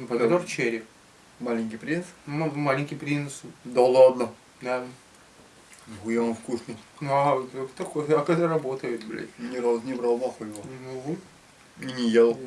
Ну, Помидор черри. Маленький принц. М- Маленький принц. Да ладно. Да. Нихуя он вкусный. Ну, а такой, а как это работает, блядь? Ни разу не брал нахуй его. Ну, И не ел.